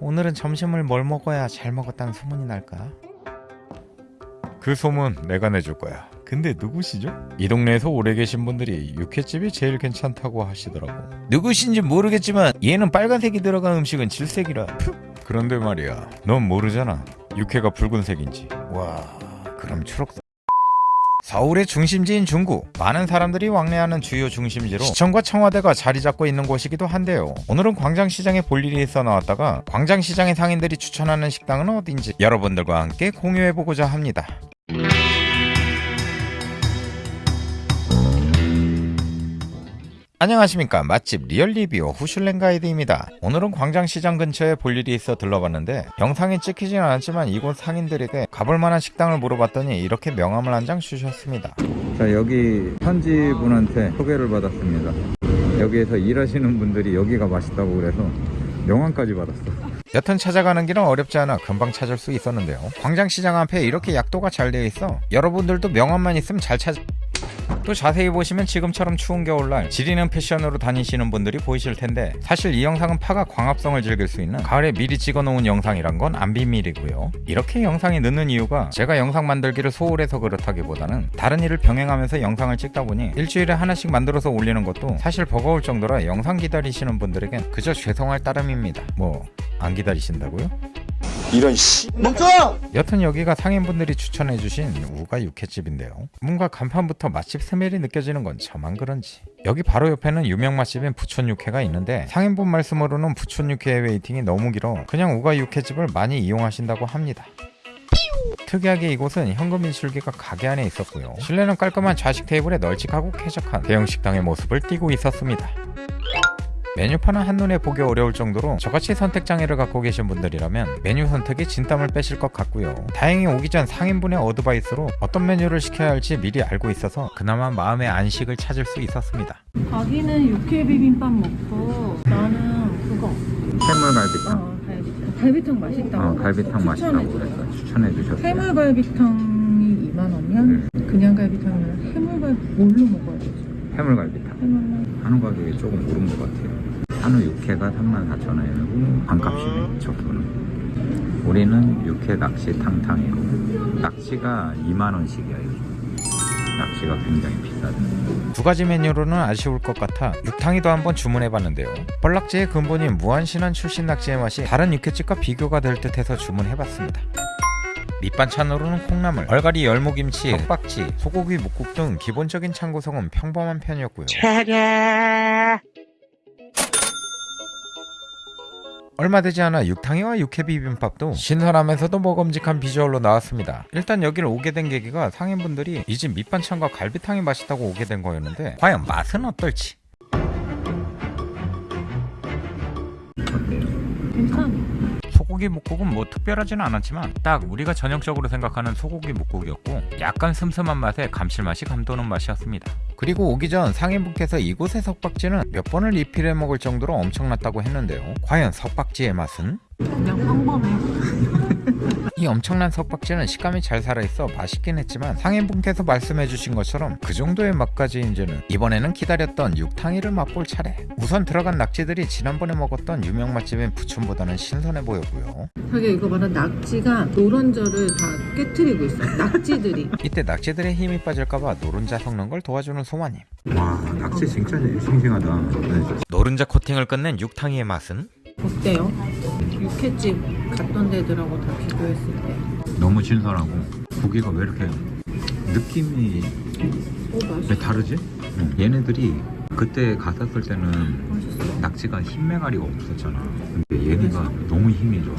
오늘은 점심을 뭘 먹어야 잘 먹었다는 소문이 날까? 그 소문 내가 내줄 거야. 근데 누구시죠? 이 동네에서 오래 계신 분들이 육회집이 제일 괜찮다고 하시더라고. 누구신지 모르겠지만 얘는 빨간색이 들어간 음식은 질색이라. 그런데 말이야, 넌 모르잖아. 육회가 붉은색인지. 와, 그럼 초록색. 서울의 중심지인 중구 많은 사람들이 왕래하는 주요 중심지로 시청과 청와대가 자리 잡고 있는 곳이기도 한데요. 오늘은 광장시장에 볼 일이 있어 나왔다가 광장시장의 상인들이 추천하는 식당은 어딘지 여러분들과 함께 공유해보고자 합니다 안녕하십니까. 맛집 리얼리뷰 후슐랭 가이드입니다. 오늘은 광장시장 근처에 볼 일이 있어 들러봤는데 영상에 찍히진 않았지만 이곳 상인들에게 가볼만한 식당을 물어봤더니 이렇게 명함을 한 장 주셨습니다. 자 여기 현지 분한테 소개를 받았습니다. 여기에서 일하시는 분들이 여기가 맛있다고 그래서 명함까지 받았어. 여튼 찾아가는 길은 어렵지 않아 금방 찾을 수 있었는데요. 광장시장 앞에 이렇게 약도가 잘 되어 있어 여러분들도 명함만 있으면 잘 찾... 또 자세히 보시면 지금처럼 추운 겨울날 지리는 패션으로 다니시는 분들이 보이실 텐데 사실 이 영상은 파가 광합성을 즐길 수 있는 가을에 미리 찍어 놓은 영상이란 건 안 비밀이고요 이렇게 영상이 늦는 이유가 제가 영상 만들기를 소홀해서 그렇다기보다는 다른 일을 병행하면서 영상을 찍다 보니 일주일에 하나씩 만들어서 올리는 것도 사실 버거울 정도라 영상 기다리시는 분들에겐 그저 죄송할 따름입니다 뭐 안 기다리신다고요? 이런 씨 멈춰! 여튼 여기가 상인분들이 추천해주신 우가 육회집인데요. 뭔가 간판부터 맛집 smell이 느껴지는 건 저만 그런지. 여기 바로 옆에는 유명 맛집인 부촌 육회가 있는데 상인분 말씀으로는 부촌 육회의 waiting이 너무 길어 그냥 우가 육회집을 많이 이용하신다고 합니다. 특이하게 이곳은 현금 인출기가 가게 안에 있었고요. 실내는 깔끔한 좌식 테이블에 널찍하고 쾌적한 대형 식당의 모습을 띠고 있었습니다. 메뉴판은 한눈에 보기 어려울 정도로 저같이 선택장애를 갖고 계신 분들이라면 메뉴 선택에 진땀을 빼실 것 같고요. 다행히 오기 전 상인분의 어드바이스로 어떤 메뉴를 시켜야 할지 미리 알고 있어서 그나마 마음의 안식을 찾을 수 있었습니다. 자기는 육회 비빔밥 먹고 나는 그거. 해물갈비탕. 어 갈비탕. 갈비탕 맛있다고. 어, 갈비탕 맛있다고 추천해 주셨어요. 해물갈비탕이 2만 원이면 그냥 갈비탕이면 해물갈비 뭘로 먹어야 되지? 해물갈비 한우 가격이 조금 오른 것 같아요. 한우 육회가 34,000원이고 반값이네 적소는 우리는 육회 낚시 탕탕이고. 낚시가 2만원씩이야 낚시가 굉장히 비싸다. 두 가지 메뉴로는 아쉬울 것 같아 육탕이도 한번 주문해봤는데요. 뻘락지의 근본인 무한신안 출신 낙지의 맛이 다른 육회집과 비교가 될 듯해서 주문해봤습니다. 밑반찬으로는 콩나물, 얼갈이 열무김치, 석박지, 소고기 묵국 등 기본적인 찬 구성은 평범한 편이었고요. 얼마 되지 않아 육탕이와 육회 비빔밥도 신선하면서도 먹음직한 비주얼로 나왔습니다. 일단 여기를 오게 된 계기가 상인분들이 이 집 밑반찬과 갈비탕이 맛있다고 오게 된 거였는데 과연 맛은 어떨지? 괜찮아 소고기 묵국은 뭐 특별하지는 않았지만 딱 우리가 전형적으로 생각하는 소고기 묵국이었고 약간 슴슴한 맛에 감칠맛이 감도는 맛이었습니다. 그리고 오기 전 상인분께서 이곳의 석박지는 몇 번을 리필해 먹을 정도로 엄청났다고 했는데요. 과연 석박지의 맛은? 그냥 평범해 이 엄청난 석박지는 식감이 잘 살아있어 맛있긴 했지만 상인분께서 말씀해주신 것처럼 그 정도의 맛까지인지는 이번에는 기다렸던 육탕이를 맛볼 차례. 우선 들어간 낙지들이 지난번에 먹었던 유명 맛집인 부촌보다는 신선해 보였고요. 자기 이거 봐라. 낙지가 노른자를 다 깨트리고 있어. 낙지들이. 이때 낙지들의 힘이 빠질까봐 노른자 섞는 걸 도와주는 소마님. 와 낚시 진짜 싱싱하다. 네. 노른자 코팅을 끝낸 육탕이의 맛은? 어때요? 육회집 갔던 데들하고 다 비교했을 때 너무 신선하고 고기가 왜 이렇게 느낌이 오, 왜 다르지? 응. 얘네들이 그때 갔었을 때는 맛있어 낙지가 흰매가리가 없었잖아 근데 얘네가 너무 힘이 좋아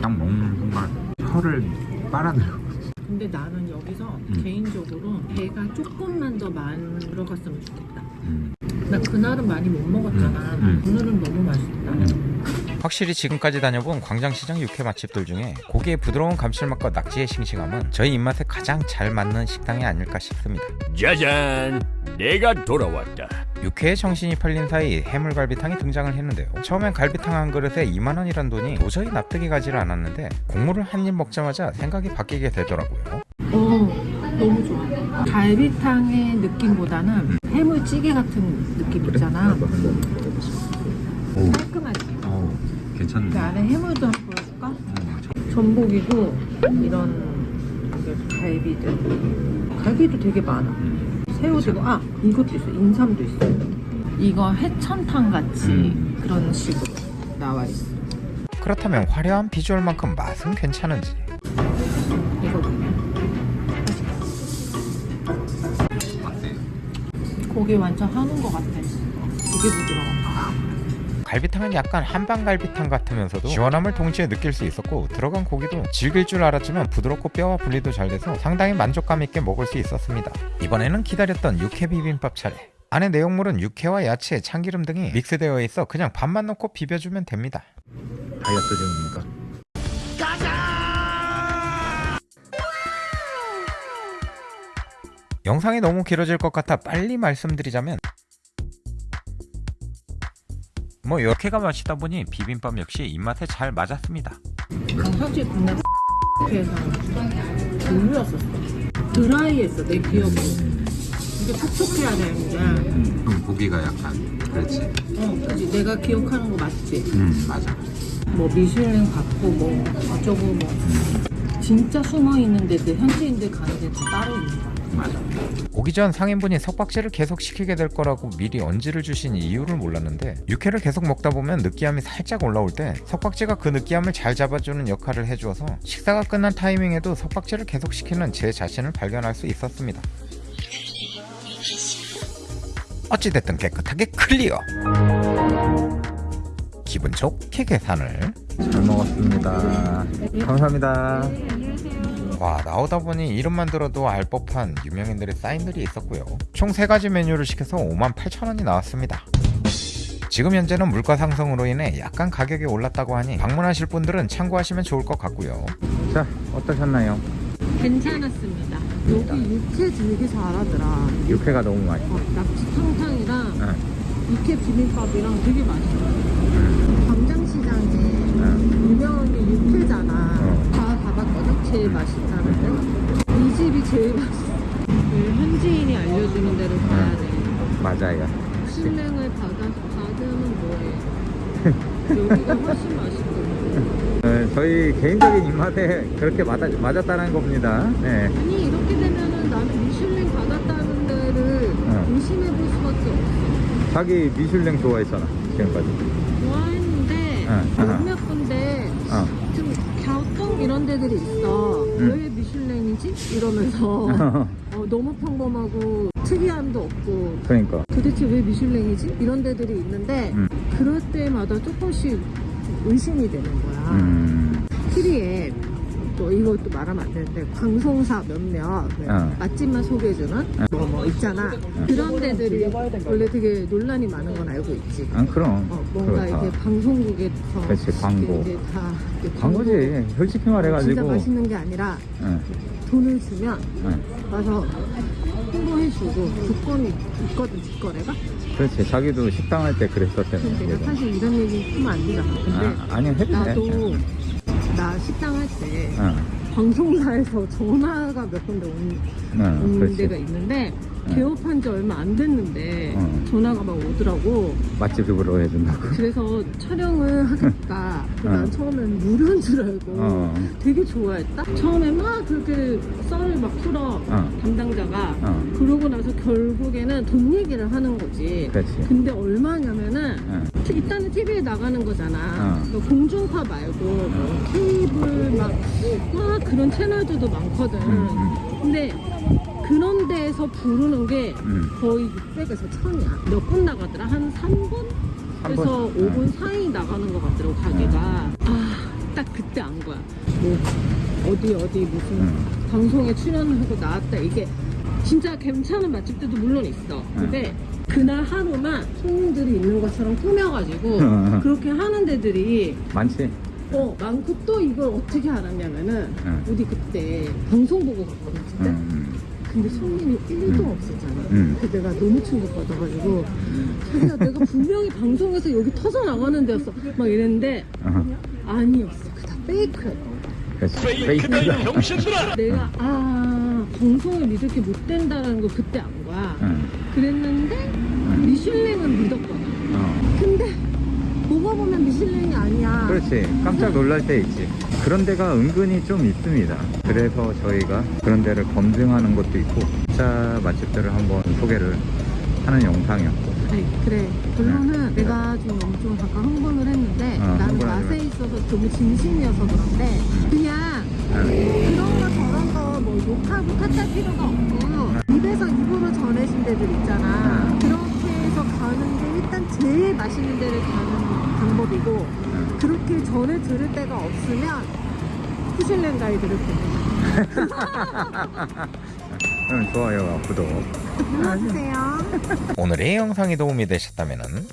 딱 먹는 순간 혀를 빨아들여 근데 나는 여기서 음. 개인적으로 배가 조금만 더 만들어갔으면 좋겠다 음. 나 그날은 많이 못 먹었잖아. 오늘은 너무 맛있다 음. 확실히 지금까지 다녀본 광장시장 육회 맛집들 중에 고기의 부드러운 감칠맛과 낙지의 싱싱함은 저희 입맛에 가장 잘 맞는 식당이 아닐까 싶습니다. 짜잔! 내가 돌아왔다. 육회에 정신이 팔린 사이 해물갈비탕이 등장을 했는데요. 처음엔 갈비탕 한 그릇에 2만원이란 돈이 도저히 납득이 가지를 않았는데 국물을 한 입 먹자마자 생각이 바뀌게 되더라고요. 어 너무 좋아. 갈비탕의 느낌보다는 해물찌개 같은 느낌 있잖아. 오, 어우, 괜찮네. 그 안에 해물도 한번 보여줄까? 음, 저- 전복이고 이런 갈비들 갈비도 되게 많아 음. 새우도 있고 아 이것도 있어 인삼도 있어 이거 해천탕 같이 음. 그런 식으로 나와 있어 그렇다면 화려한 비주얼만큼 맛은 괜찮은지 이거? 고기 완전 하는 것 같아 되게 부드러워 갈비탕은 약간 한방갈비탕 같으면서도 시원함을 동시에 느낄 수 있었고 들어간 고기도 질길 줄 알았지만 부드럽고 뼈와 분리도 잘 돼서 상당히 만족감 있게 먹을 수 있었습니다. 이번에는 기다렸던 육회 비빔밥 차례. 안에 내용물은 육회와 야채, 참기름 등이 믹스되어 있어 그냥 밥만 넣고 비벼주면 됩니다. 다이어트 중입니까? 영상이 너무 길어질 것 같아 빨리 말씀드리자면 뭐 육회가 맛있다 보니 비빔밥 역시 입맛에 잘 맞았습니다. 사실 국내 에서 별로였었어 드라이했어 내 기억으로 이게 촉촉해야 되는데 음, 그럼 고기가 약간 그렇지. 어 그치 내가 기억하는 거 맞지? 음 맞아. 뭐 미슐랭 받고 뭐 어쩌고 뭐 진짜 숨어 있는 데들 현지인들 가는 데 다 따로 있는 거야 맞아. 오기 전 상인분이 석박지를 계속 시키게 될 거라고 미리 언지를 주신 이유를 몰랐는데 육회를 계속 먹다 보면 느끼함이 살짝 올라올 때 석박지가 그 느끼함을 잘 잡아주는 역할을 해주어서 식사가 끝난 타이밍에도 석박지를 계속 시키는 제 자신을 발견할 수 있었습니다. 어찌됐든 깨끗하게 클리어! 기분 좋게 계산을 잘 먹었습니다. 감사합니다. 와 나오다 보니 이름만 들어도 알 법한 유명인들의 사인들이 있었고요 총 3가지 메뉴를 시켜서 58,000원이 나왔습니다 지금 현재는 물가 상승으로 인해 약간 가격이 올랐다고 하니 방문하실 분들은 참고하시면 좋을 것 같고요 자 어떠셨나요? 괜찮았습니다 여기 육회 되게 잘하더라 육회가 너무 맛있어. 어, 낙지 탕탕이랑 응. 육회 비빔밥이랑 되게 맛있어 응. 광장시장에 응. 유명한 게 육회잖아 어. 다 가봤거든? 제일 맛있다는데 이 집이 제일 맛있어 그 현지인이 알려주는 데를 가야 돼 맞아요. 신뢰을 받아, 받으면 뭐해 여기가 훨씬 맛있거든 어, 저희 개인적인 입맛에 그렇게 맞아, 맞았다는 겁니다. 네. 아니 이렇게 되면은 나는 미슐랭 받았다는 데를 응. 의심해볼 수밖에 없어 자기 미슐랭 좋아했잖아 지금까지. 좋아했는데 응. 몇몇 데들이 있어 응. 왜 미슐랭이지? 이러면서 어, 너무 평범하고 특이함도 없고 그러니까. 도대체 왜 미슐랭이지? 이런 데들이 있는데 음. 그럴 때마다 조금씩 의심이 되는 거야 음. TV에 또 이것도 말하면 안 되는데 방송사 몇몇 네, 어. 맛집만 소개해주는 뭐뭐 있잖아 그런 데들이 원래 되게 논란이 많은 건 알고 있지 아 그럼. 어, 뭔가 그렇다. 이렇게 방송국에서 그렇지, 광고. 이게 다 이렇게 광고지. 솔직히 진짜 말해가지고. 맛있는 게 아니라 응. 돈을 주면 응. 와서 홍보해주고 조건이 있거든 직거래가 그렇지. 자기도 식당 할 때 그랬었잖아. 근데 내가 사실 이런 얘기 하면 안 되잖아 근데 아, 아니 해도 돼. 나도 나 식당 할때 응. 방송사에서 전화가 몇 군데 온, 응. 온 그렇지. 데가 있는데 응. 개업한 지 얼마 안 됐는데 응. 전화가 막 오더라고 맛집으로 해준다고. 그래서 촬영을 하겠다 응. 난 처음엔 무료인 줄 알고 어. 되게 좋아했다 처음에 막 그렇게 썰 을막 풀어 어. 담당자가 어. 그러고 나서 결국에는 돈 얘기를 하는 거지 그렇지. 근데 얼마냐면은 응. 일단은 TV에 나가는 거잖아. 어. 그 공중파 말고 뭐 케이블 막, 막 그런 채널들도 많거든. 음, 근데 그런 데에서 부르는 게 음. 거의 600에서 1000이야. 몇 분 나가더라? 한 3분? 삼 그래서 분? 5분 사이 나가는 것 같더라고, 가게가. 아, 딱 그때 안 거야. 뭐, 어디, 어디 무슨 음. 방송에 출연하고 나왔다. 이게 진짜 괜찮은 맛집들도 물론 있어. 근데 그날 하루만 손님들이 있는 것처럼 꾸며가지고 음. 그렇게 하는 데들이 많지. 어 많고 또 이걸 어떻게 알았냐면은 응. 우리 그때 방송 보고 갔거든 진짜 응. 근데 손님이 1도 응. 없었잖아 응. 그 내가 너무 충격받아가지고 자기야 내가 분명히 방송에서 여기 터져 나가는 데였어 막 이랬는데 어. 아니었어 그다 페이크였어 그렇지. 페이크다. 병신들아 내가 아 방송을 믿을 게못 된다는 걸 그때 안 거야 응. 그랬는데 미슐랭은 믿었거든 어. 근데 먹어보면 미슐랭이 아니야. 그렇지 깜짝 놀랄 때 있지 그런 데가 은근히 좀 있습니다 그래서 저희가 그런 데를 검증하는 것도 있고 진짜 맛집들을 한번 소개를 하는 영상이었고 아니, 그래. 결론은 내가 좀 엄청 잠깐 흥분을 했는데 어, 나는 맛에 마. 있어서 너무 진심이어서 그런데 그냥 네. 그런 거 저런 거 뭐 욕하고 탓할 필요가 없고 입에서 입으로 전해진 데들 있잖아. 네. 그렇게 해서 가는 게 일단 제일 맛있는 데를 가는 방법이고 그렇게 전해 들을 데가 없으면 푸실랭 가이드를 보내. 좋아요와 구독 눌러주세요. 오늘의 영상이 도움이 되셨다면